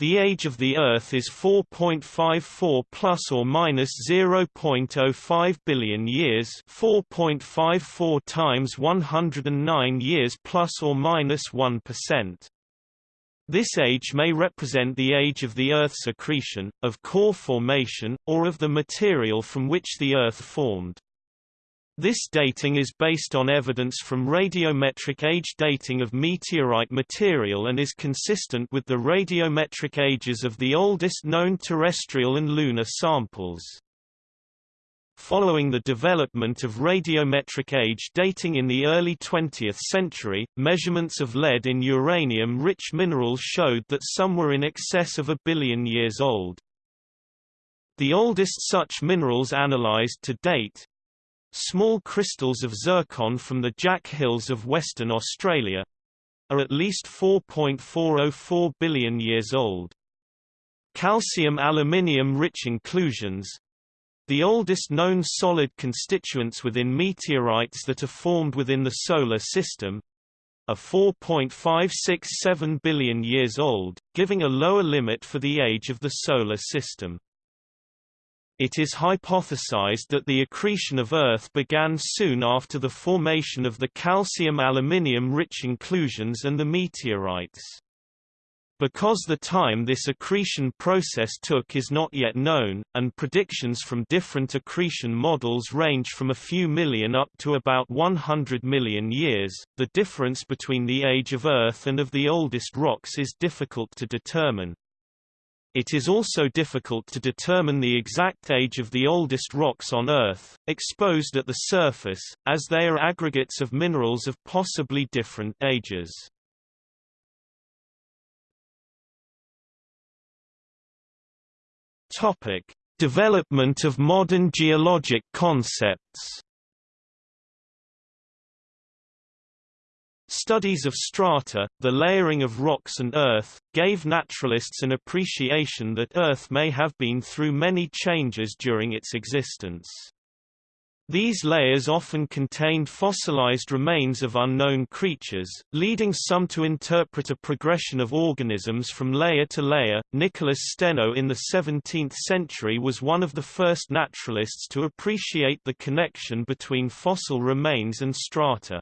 the age of the Earth is 4.54 plus or minus 0.05 billion years 4.54 times 109 years plus or minus 1. This age may represent the age of the Earth's accretion, of core formation, or of the material from which the Earth formed. This dating is based on evidence from radiometric age dating of meteorite material and is consistent with the radiometric ages of the oldest known terrestrial and lunar samples. Following the development of radiometric age dating in the early 20th century, measurements of lead in uranium-rich minerals showed that some were in excess of a billion years old. The oldest such minerals analyzed to date, Small crystals of zircon from the Jack Hills of Western Australia are at least 4.404 billion years old. Calcium aluminium rich inclusions the oldest known solid constituents within meteorites that are formed within the Solar System are 4.567 billion years old, giving a lower limit for the age of the Solar System. It is hypothesized that the accretion of Earth began soon after the formation of the calcium-aluminium-rich inclusions and the meteorites. Because the time this accretion process took is not yet known, and predictions from different accretion models range from a few million up to about 100 million years, the difference between the age of Earth and of the oldest rocks is difficult to determine. It is also difficult to determine the exact age of the oldest rocks on Earth, exposed at the surface, as they are aggregates of minerals of possibly different ages. Topic: Development of modern geologic concepts. Studies of strata, the layering of rocks and earth, gave naturalists an appreciation that Earth may have been through many changes during its existence. These layers often contained fossilized remains of unknown creatures, leading some to interpret a progression of organisms from layer to layer. Nicholas Steno in the 17th century was one of the first naturalists to appreciate the connection between fossil remains and strata.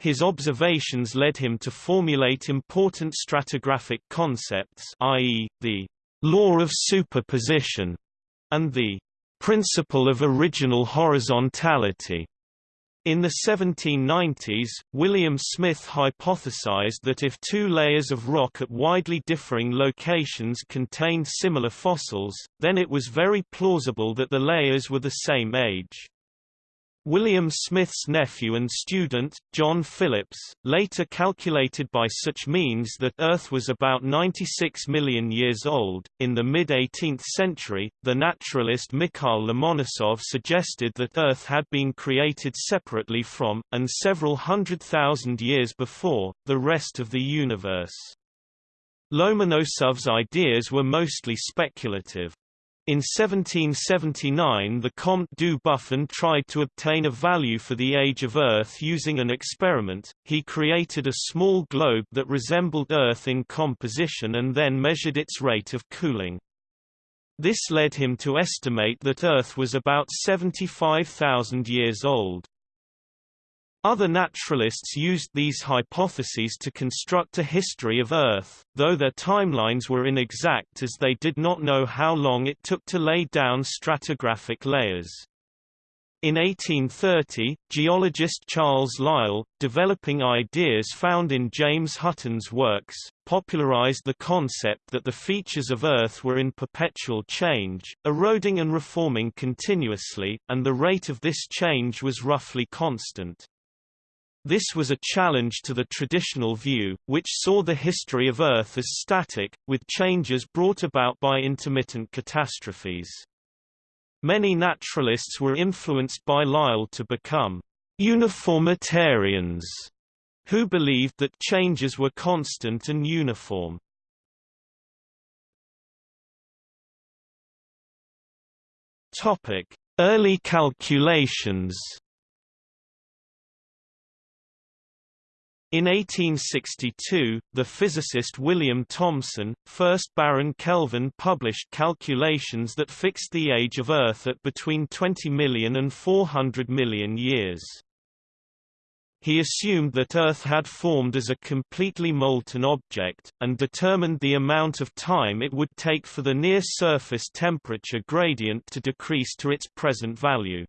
His observations led him to formulate important stratigraphic concepts i.e., the law of superposition and the principle of original horizontality. In the 1790s, William Smith hypothesized that if two layers of rock at widely differing locations contained similar fossils, then it was very plausible that the layers were the same age. William Smith's nephew and student, John Phillips, later calculated by such means that Earth was about 96 million years old. In the mid 18th century, the naturalist Mikhail Lomonosov suggested that Earth had been created separately from, and several hundred thousand years before, the rest of the universe. Lomonosov's ideas were mostly speculative. In 1779 the Comte du Buffon tried to obtain a value for the age of Earth using an experiment, he created a small globe that resembled Earth in composition and then measured its rate of cooling. This led him to estimate that Earth was about 75,000 years old. Other naturalists used these hypotheses to construct a history of Earth, though their timelines were inexact as they did not know how long it took to lay down stratigraphic layers. In 1830, geologist Charles Lyell, developing ideas found in James Hutton's works, popularized the concept that the features of Earth were in perpetual change, eroding and reforming continuously, and the rate of this change was roughly constant. This was a challenge to the traditional view, which saw the history of Earth as static, with changes brought about by intermittent catastrophes. Many naturalists were influenced by Lyell to become uniformitarians, who believed that changes were constant and uniform. Early calculations In 1862, the physicist William Thomson, 1st Baron Kelvin published calculations that fixed the age of Earth at between 20 million and 400 million years. He assumed that Earth had formed as a completely molten object, and determined the amount of time it would take for the near-surface temperature gradient to decrease to its present value.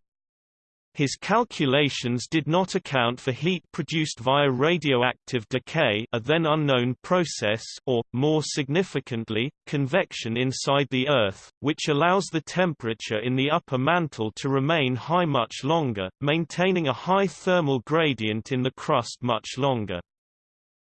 His calculations did not account for heat produced via radioactive decay a then unknown process or, more significantly, convection inside the Earth, which allows the temperature in the upper mantle to remain high much longer, maintaining a high thermal gradient in the crust much longer.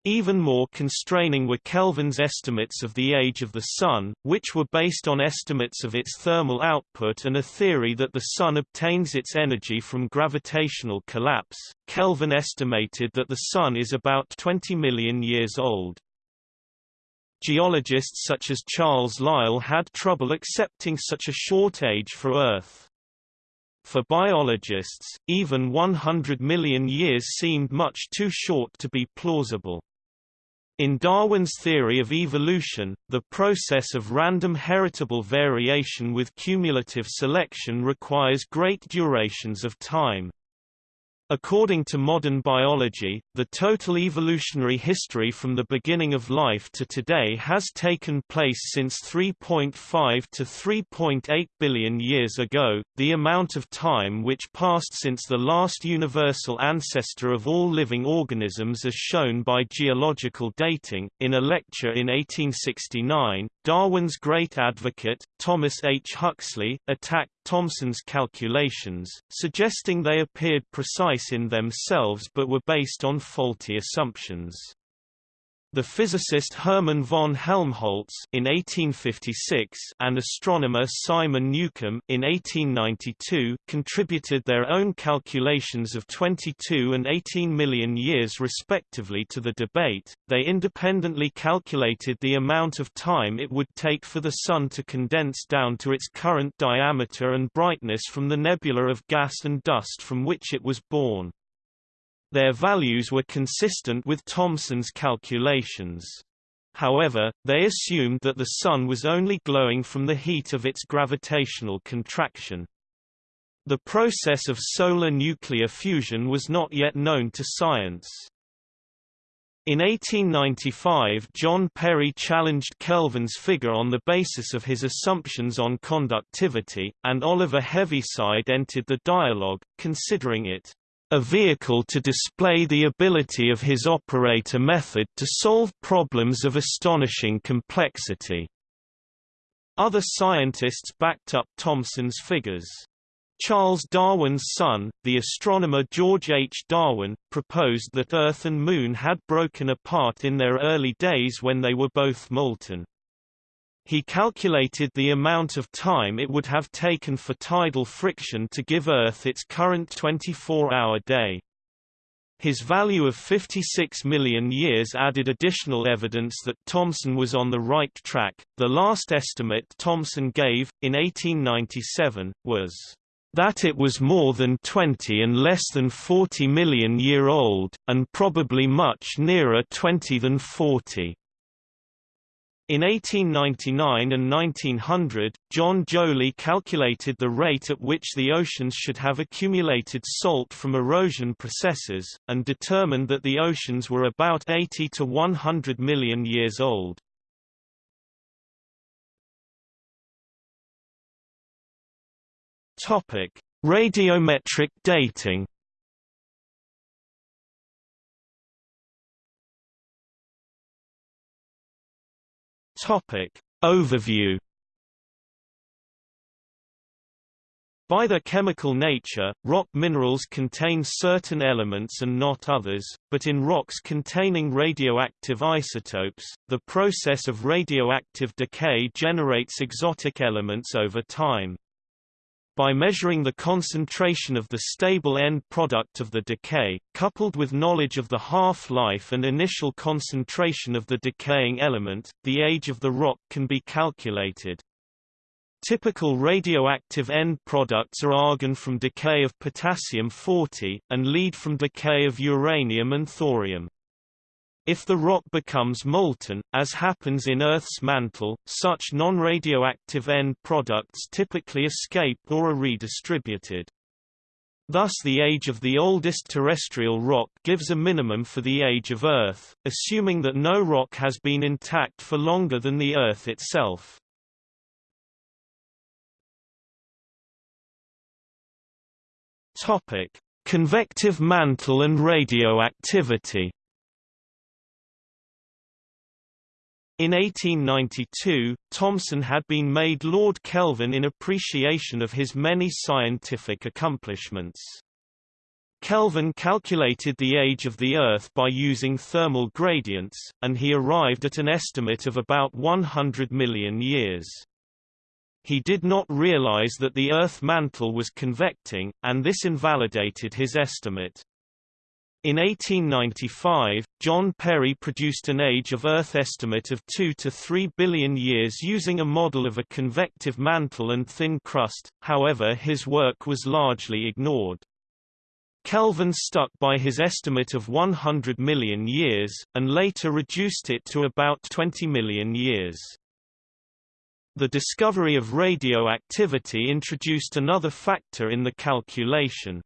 Even more constraining were Kelvin's estimates of the age of the Sun, which were based on estimates of its thermal output and a theory that the Sun obtains its energy from gravitational collapse. Kelvin estimated that the Sun is about 20 million years old. Geologists such as Charles Lyell had trouble accepting such a short age for Earth. For biologists, even 100 million years seemed much too short to be plausible. In Darwin's theory of evolution, the process of random heritable variation with cumulative selection requires great durations of time. According to modern biology, the total evolutionary history from the beginning of life to today has taken place since 3.5 to 3.8 billion years ago, the amount of time which passed since the last universal ancestor of all living organisms as shown by geological dating. In a lecture in 1869, Darwin's great advocate, Thomas H. Huxley, attacked Thomson's calculations, suggesting they appeared precise in themselves but were based on faulty assumptions. The physicist Hermann von Helmholtz in 1856 and astronomer Simon Newcomb in 1892 contributed their own calculations of 22 and 18 million years respectively to the debate. They independently calculated the amount of time it would take for the Sun to condense down to its current diameter and brightness from the nebula of gas and dust from which it was born. Their values were consistent with Thomson's calculations. However, they assumed that the Sun was only glowing from the heat of its gravitational contraction. The process of solar nuclear fusion was not yet known to science. In 1895 John Perry challenged Kelvin's figure on the basis of his assumptions on conductivity, and Oliver Heaviside entered the dialogue, considering it a vehicle to display the ability of his operator method to solve problems of astonishing complexity. Other scientists backed up Thomson's figures. Charles Darwin's son, the astronomer George H. Darwin, proposed that Earth and Moon had broken apart in their early days when they were both molten. He calculated the amount of time it would have taken for tidal friction to give Earth its current 24-hour day. His value of 56 million years added additional evidence that Thomson was on the right track. The last estimate Thomson gave, in 1897, was that it was more than 20 and less than 40 million year old, and probably much nearer 20 than 40. In 1899 and 1900, John Joly calculated the rate at which the oceans should have accumulated salt from erosion processes, and determined that the oceans were about 80 to 100 million years old. Radiometric dating Topic. Overview By their chemical nature, rock minerals contain certain elements and not others, but in rocks containing radioactive isotopes, the process of radioactive decay generates exotic elements over time. By measuring the concentration of the stable end product of the decay, coupled with knowledge of the half-life and initial concentration of the decaying element, the age of the rock can be calculated. Typical radioactive end products are argon from decay of potassium-40, and lead from decay of uranium and thorium. If the rock becomes molten, as happens in Earth's mantle, such non-radioactive end products typically escape or are redistributed. Thus the age of the oldest terrestrial rock gives a minimum for the age of Earth, assuming that no rock has been intact for longer than the Earth itself. Topic: Convective mantle and radioactivity. In 1892, Thomson had been made Lord Kelvin in appreciation of his many scientific accomplishments. Kelvin calculated the age of the Earth by using thermal gradients, and he arrived at an estimate of about 100 million years he did not realize that the Earth mantle was convecting, and this invalidated his estimate. In 1895, John Perry produced an age of Earth estimate of 2 to 3 billion years using a model of a convective mantle and thin crust, however his work was largely ignored. Kelvin stuck by his estimate of 100 million years, and later reduced it to about 20 million years. The discovery of radioactivity introduced another factor in the calculation.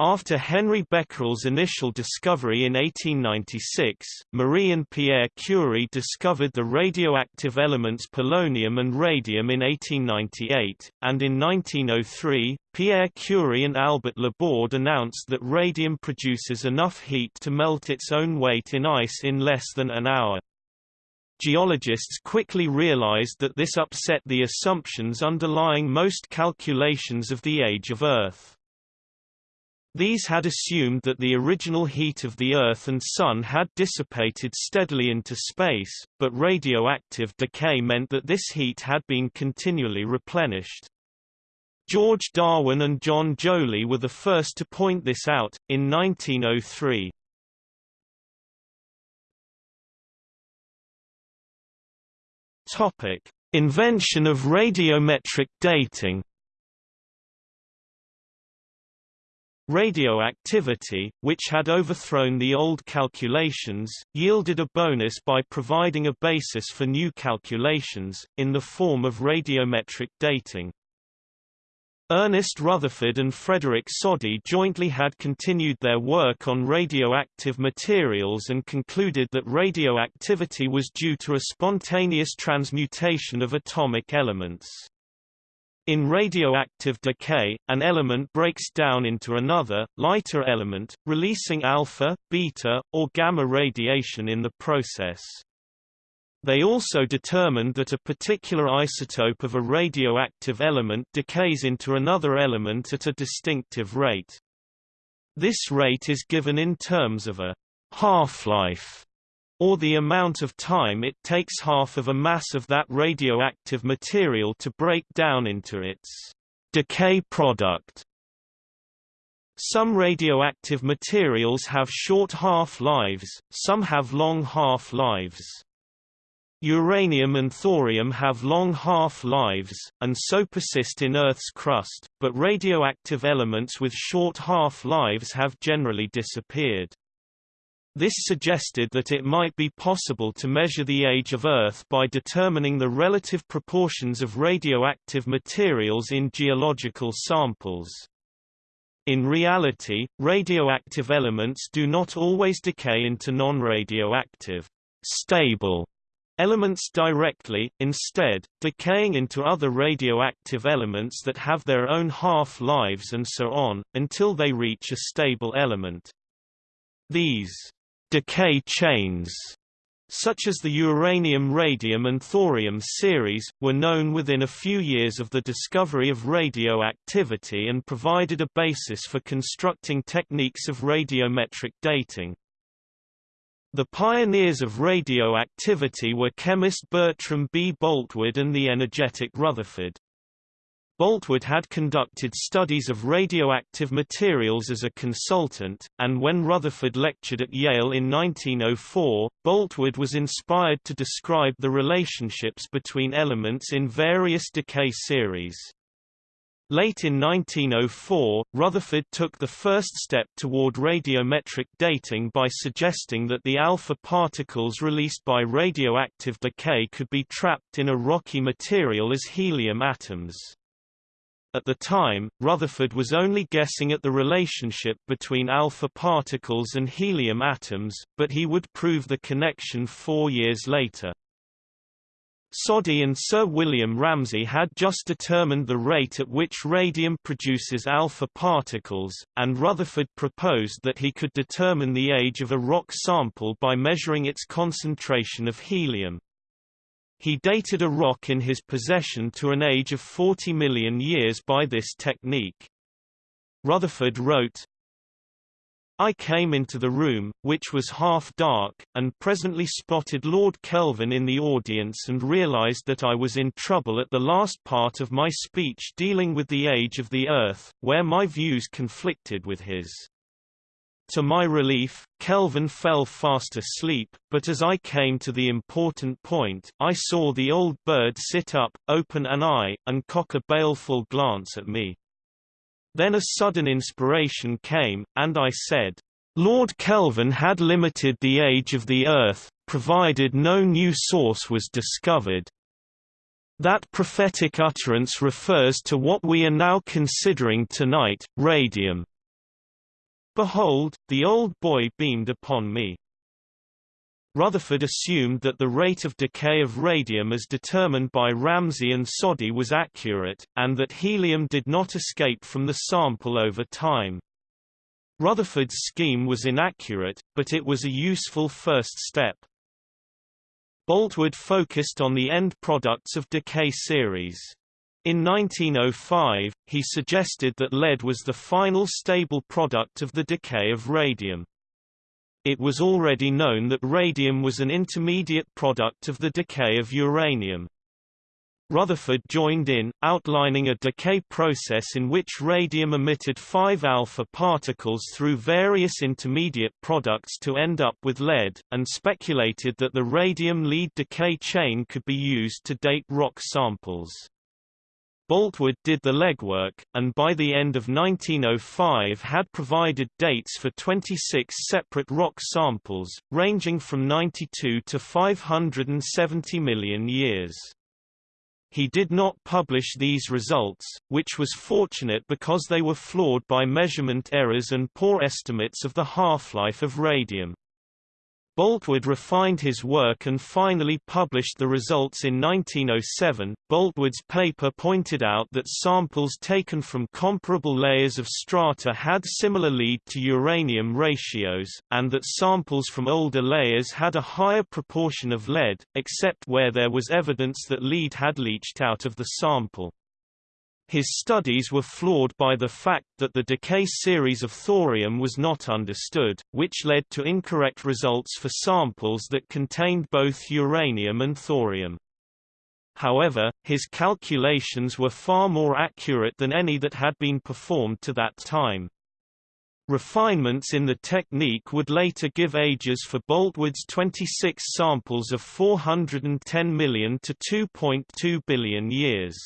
After Henri Becquerel's initial discovery in 1896, Marie and Pierre Curie discovered the radioactive elements polonium and radium in 1898, and in 1903, Pierre Curie and Albert Laborde announced that radium produces enough heat to melt its own weight in ice in less than an hour. Geologists quickly realized that this upset the assumptions underlying most calculations of the age of Earth. These had assumed that the original heat of the Earth and Sun had dissipated steadily into space, but radioactive decay meant that this heat had been continually replenished. George Darwin and John Joly were the first to point this out, in 1903. Topic: Invention of radiometric dating. Radioactivity, which had overthrown the old calculations, yielded a bonus by providing a basis for new calculations, in the form of radiometric dating. Ernest Rutherford and Frederick Soddy jointly had continued their work on radioactive materials and concluded that radioactivity was due to a spontaneous transmutation of atomic elements. In radioactive decay, an element breaks down into another, lighter element, releasing alpha, beta, or gamma radiation in the process. They also determined that a particular isotope of a radioactive element decays into another element at a distinctive rate. This rate is given in terms of a half-life, or the amount of time it takes half of a mass of that radioactive material to break down into its decay product. Some radioactive materials have short half-lives, some have long half-lives. Uranium and thorium have long half-lives, and so persist in Earth's crust, but radioactive elements with short half-lives have generally disappeared. This suggested that it might be possible to measure the age of Earth by determining the relative proportions of radioactive materials in geological samples. In reality, radioactive elements do not always decay into non-radioactive stable elements directly, instead, decaying into other radioactive elements that have their own half-lives and so on, until they reach a stable element. These decay chains such as the uranium radium and thorium series, were known within a few years of the discovery of radioactivity and provided a basis for constructing techniques of radiometric dating. The pioneers of radioactivity were chemist Bertram B. Boltwood and the energetic Rutherford. Boltwood had conducted studies of radioactive materials as a consultant, and when Rutherford lectured at Yale in 1904, Boltwood was inspired to describe the relationships between elements in various decay series. Late in 1904, Rutherford took the first step toward radiometric dating by suggesting that the alpha particles released by radioactive decay could be trapped in a rocky material as helium atoms. At the time, Rutherford was only guessing at the relationship between alpha particles and helium atoms, but he would prove the connection four years later. Soddy and Sir William Ramsay had just determined the rate at which radium produces alpha particles, and Rutherford proposed that he could determine the age of a rock sample by measuring its concentration of helium. He dated a rock in his possession to an age of 40 million years by this technique. Rutherford wrote, I came into the room, which was half dark, and presently spotted Lord Kelvin in the audience and realized that I was in trouble at the last part of my speech dealing with the age of the Earth, where my views conflicted with his. To my relief, Kelvin fell fast asleep, but as I came to the important point, I saw the old bird sit up, open an eye, and cock a baleful glance at me. Then a sudden inspiration came, and I said, Lord Kelvin had limited the age of the Earth, provided no new source was discovered. That prophetic utterance refers to what we are now considering tonight, radium. Behold, the old boy beamed upon me. Rutherford assumed that the rate of decay of radium as determined by Ramsay and Soddy was accurate, and that helium did not escape from the sample over time. Rutherford's scheme was inaccurate, but it was a useful first step. Boltwood focused on the end products of decay series. In 1905, he suggested that lead was the final stable product of the decay of radium. It was already known that radium was an intermediate product of the decay of uranium. Rutherford joined in, outlining a decay process in which radium emitted 5 alpha particles through various intermediate products to end up with lead, and speculated that the radium-lead decay chain could be used to date rock samples. Boltwood did the legwork, and by the end of 1905 had provided dates for 26 separate rock samples, ranging from 92 to 570 million years. He did not publish these results, which was fortunate because they were flawed by measurement errors and poor estimates of the half-life of radium. Boltwood refined his work and finally published the results in 1907. Boltwood's paper pointed out that samples taken from comparable layers of strata had similar lead to uranium ratios, and that samples from older layers had a higher proportion of lead, except where there was evidence that lead had leached out of the sample. His studies were flawed by the fact that the decay series of thorium was not understood, which led to incorrect results for samples that contained both uranium and thorium. However, his calculations were far more accurate than any that had been performed to that time. Refinements in the technique would later give ages for Boltwood's 26 samples of 410 million to 2.2 billion years.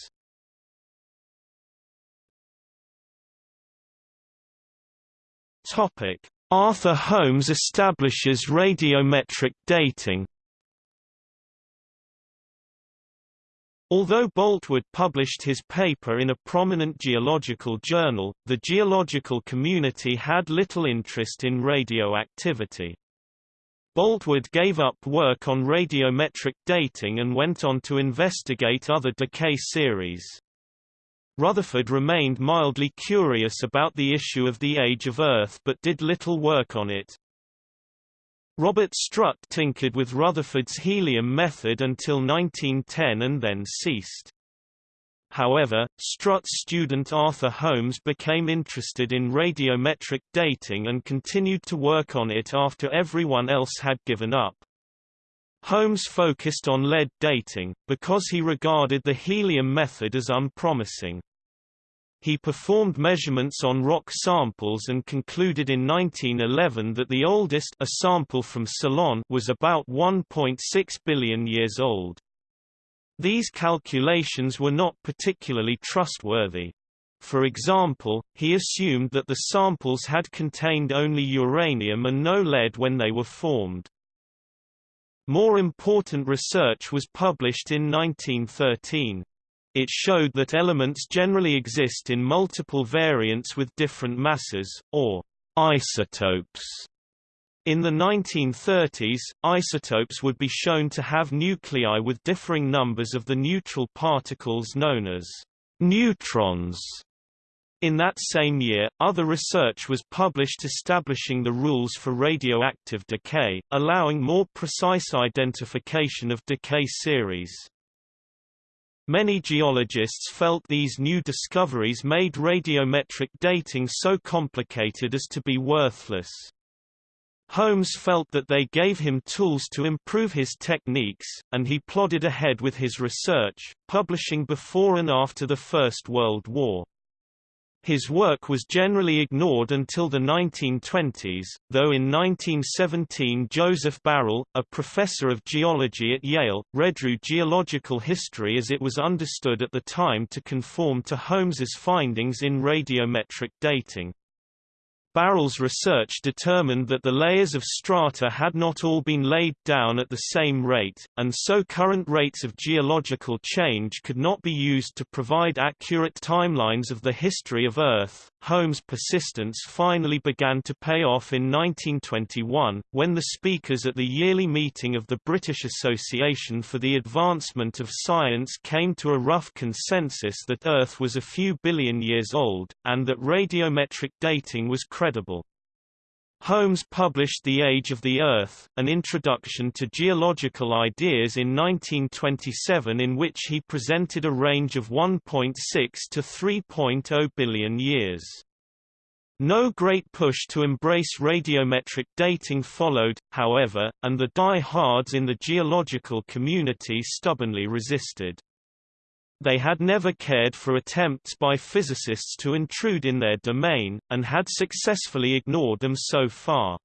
Arthur Holmes establishes radiometric dating. Although Boltwood published his paper in a prominent geological journal, the geological community had little interest in radioactivity. Boltwood gave up work on radiometric dating and went on to investigate other decay series. Rutherford remained mildly curious about the issue of the age of Earth but did little work on it. Robert Strutt tinkered with Rutherford's helium method until 1910 and then ceased. However, Strutt's student Arthur Holmes became interested in radiometric dating and continued to work on it after everyone else had given up. Holmes focused on lead dating, because he regarded the helium method as unpromising. He performed measurements on rock samples and concluded in 1911 that the oldest a sample from Ceylon was about 1.6 billion years old. These calculations were not particularly trustworthy. For example, he assumed that the samples had contained only uranium and no lead when they were formed. More important research was published in 1913. It showed that elements generally exist in multiple variants with different masses, or isotopes. In the 1930s, isotopes would be shown to have nuclei with differing numbers of the neutral particles known as neutrons. In that same year, other research was published establishing the rules for radioactive decay, allowing more precise identification of decay series. Many geologists felt these new discoveries made radiometric dating so complicated as to be worthless. Holmes felt that they gave him tools to improve his techniques, and he plodded ahead with his research, publishing before and after the First World War. His work was generally ignored until the 1920s, though in 1917 Joseph Barrell, a professor of geology at Yale, redrew geological history as it was understood at the time to conform to Holmes's findings in radiometric dating. Barrell's research determined that the layers of strata had not all been laid down at the same rate, and so current rates of geological change could not be used to provide accurate timelines of the history of Earth. Holmes' persistence finally began to pay off in 1921, when the speakers at the yearly meeting of the British Association for the Advancement of Science came to a rough consensus that Earth was a few billion years old, and that radiometric dating was credible. Holmes published The Age of the Earth, an introduction to geological ideas in 1927 in which he presented a range of 1.6 to 3.0 billion years. No great push to embrace radiometric dating followed, however, and the die-hards in the geological community stubbornly resisted. They had never cared for attempts by physicists to intrude in their domain, and had successfully ignored them so far.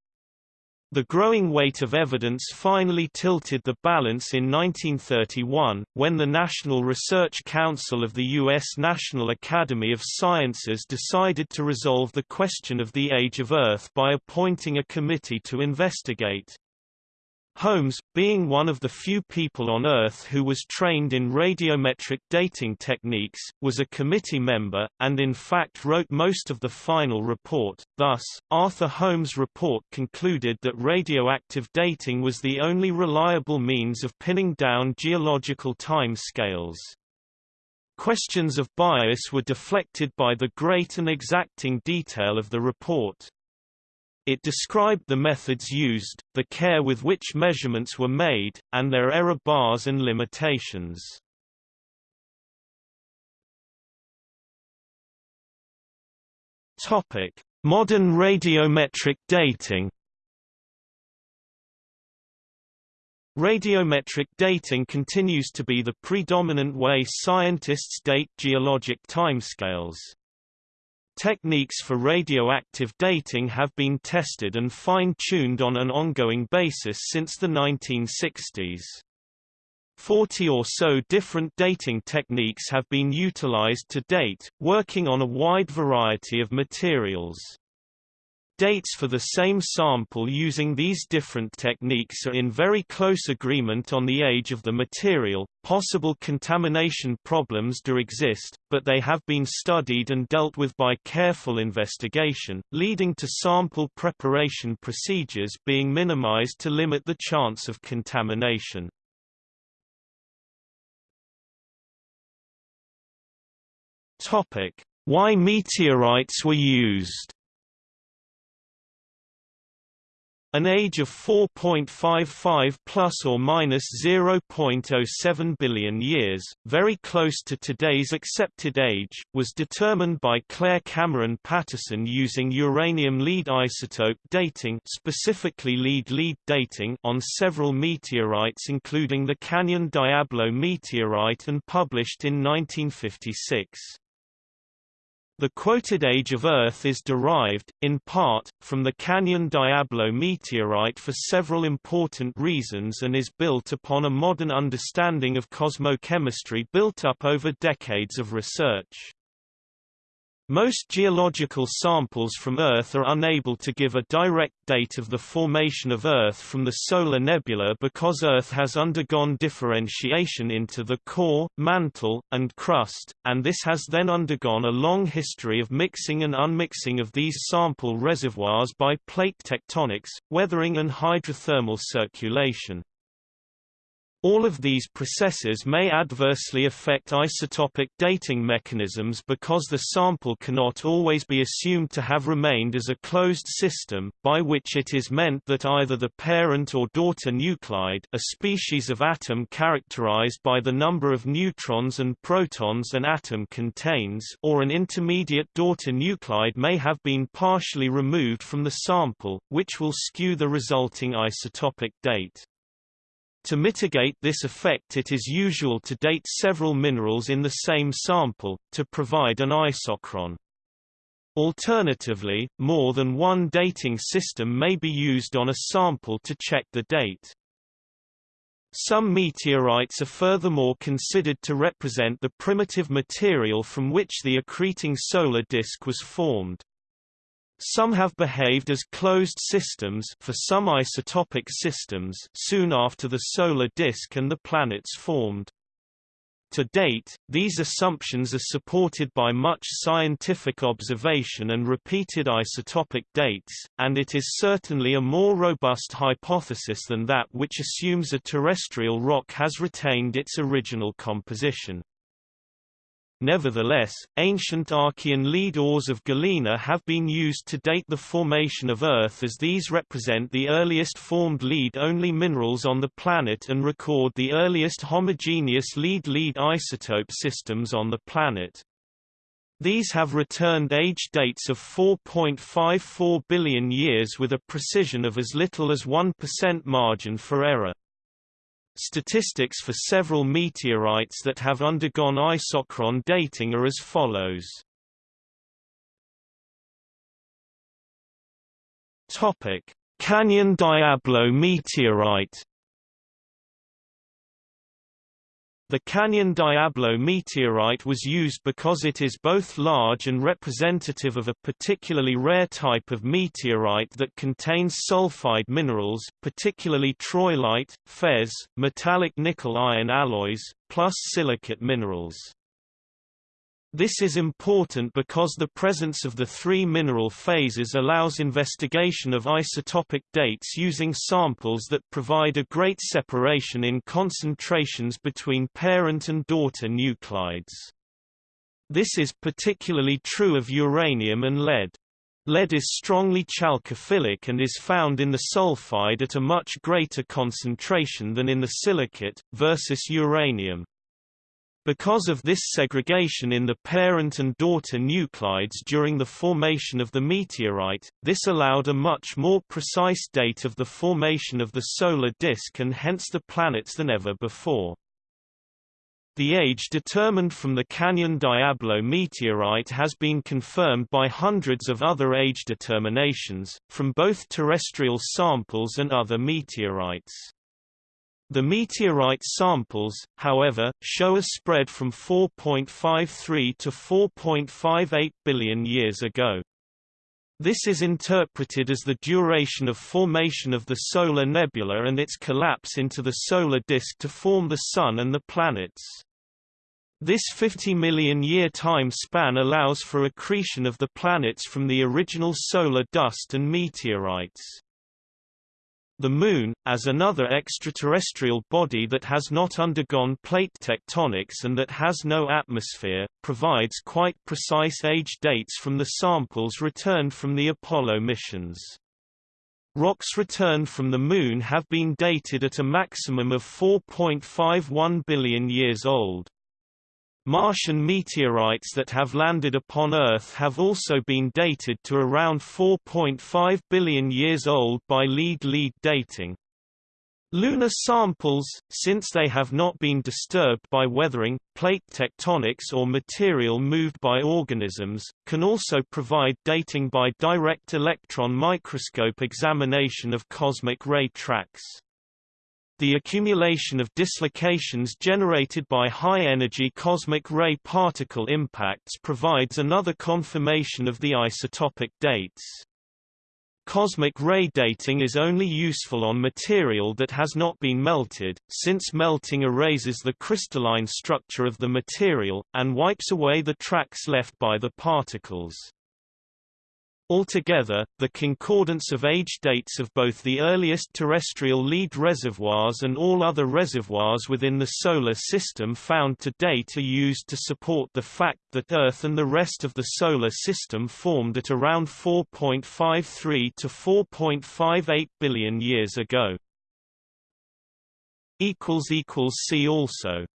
The growing weight of evidence finally tilted the balance in 1931, when the National Research Council of the U.S. National Academy of Sciences decided to resolve the question of the age of Earth by appointing a committee to investigate. Holmes, being one of the few people on Earth who was trained in radiometric dating techniques, was a committee member, and in fact wrote most of the final report. Thus, Arthur Holmes' report concluded that radioactive dating was the only reliable means of pinning down geological time scales. Questions of bias were deflected by the great and exacting detail of the report. It described the methods used, the care with which measurements were made, and their error bars and limitations. Topic: Modern radiometric dating. Radiometric dating continues to be the predominant way scientists date geologic timescales. Techniques for radioactive dating have been tested and fine-tuned on an ongoing basis since the 1960s. Forty or so different dating techniques have been utilized to date, working on a wide variety of materials. Dates for the same sample using these different techniques are in very close agreement on the age of the material. Possible contamination problems do exist, but they have been studied and dealt with by careful investigation, leading to sample preparation procedures being minimized to limit the chance of contamination. Topic: Why meteorites were used An age of 4.55 plus or minus 0.07 billion years, very close to today's accepted age, was determined by Clair Cameron Patterson using uranium lead isotope dating specifically lead-lead dating on several meteorites including the Canyon Diablo meteorite and published in 1956. The quoted age of Earth is derived, in part, from the Canyon Diablo meteorite for several important reasons and is built upon a modern understanding of cosmochemistry built up over decades of research. Most geological samples from Earth are unable to give a direct date of the formation of Earth from the solar nebula because Earth has undergone differentiation into the core, mantle, and crust, and this has then undergone a long history of mixing and unmixing of these sample reservoirs by plate tectonics, weathering and hydrothermal circulation. All of these processes may adversely affect isotopic dating mechanisms because the sample cannot always be assumed to have remained as a closed system, by which it is meant that either the parent or daughter nuclide a species of atom characterized by the number of neutrons and protons an atom contains or an intermediate daughter nuclide may have been partially removed from the sample, which will skew the resulting isotopic date. To mitigate this effect it is usual to date several minerals in the same sample, to provide an isochron. Alternatively, more than one dating system may be used on a sample to check the date. Some meteorites are furthermore considered to represent the primitive material from which the accreting solar disk was formed. Some have behaved as closed systems for some isotopic systems soon after the solar disk and the planets formed. To date, these assumptions are supported by much scientific observation and repeated isotopic dates, and it is certainly a more robust hypothesis than that which assumes a terrestrial rock has retained its original composition. Nevertheless, ancient Archean lead ores of galena have been used to date the formation of Earth as these represent the earliest formed lead-only minerals on the planet and record the earliest homogeneous lead-lead isotope systems on the planet. These have returned age dates of 4.54 billion years with a precision of as little as 1% margin for error. Statistics for several meteorites that have undergone isochron dating are as follows. Topic: Canyon Diablo meteorite The Canyon Diablo meteorite was used because it is both large and representative of a particularly rare type of meteorite that contains sulfide minerals particularly troilite, Fe, metallic nickel-iron alloys, plus silicate minerals. This is important because the presence of the three mineral phases allows investigation of isotopic dates using samples that provide a great separation in concentrations between parent and daughter nuclides. This is particularly true of uranium and lead. Lead is strongly chalcophilic and is found in the sulfide at a much greater concentration than in the silicate, versus uranium. Because of this segregation in the parent and daughter nuclides during the formation of the meteorite, this allowed a much more precise date of the formation of the solar disk and hence the planets than ever before. The age determined from the Canyon Diablo meteorite has been confirmed by hundreds of other age determinations, from both terrestrial samples and other meteorites. The meteorite samples, however, show a spread from 4.53 to 4.58 billion years ago. This is interpreted as the duration of formation of the solar nebula and its collapse into the solar disk to form the Sun and the planets. This 50 million year time span allows for accretion of the planets from the original solar dust and meteorites. The Moon, as another extraterrestrial body that has not undergone plate tectonics and that has no atmosphere, provides quite precise age dates from the samples returned from the Apollo missions. Rocks returned from the Moon have been dated at a maximum of 4.51 billion years old. Martian meteorites that have landed upon Earth have also been dated to around 4.5 billion years old by lead-lead dating. Lunar samples, since they have not been disturbed by weathering, plate tectonics or material moved by organisms, can also provide dating by direct electron microscope examination of cosmic ray tracks. The accumulation of dislocations generated by high-energy cosmic ray particle impacts provides another confirmation of the isotopic dates. Cosmic ray dating is only useful on material that has not been melted, since melting erases the crystalline structure of the material, and wipes away the tracks left by the particles. Altogether, the concordance of age dates of both the earliest terrestrial lead reservoirs and all other reservoirs within the Solar System found to date are used to support the fact that Earth and the rest of the Solar System formed at around 4.53 to 4.58 billion years ago. See also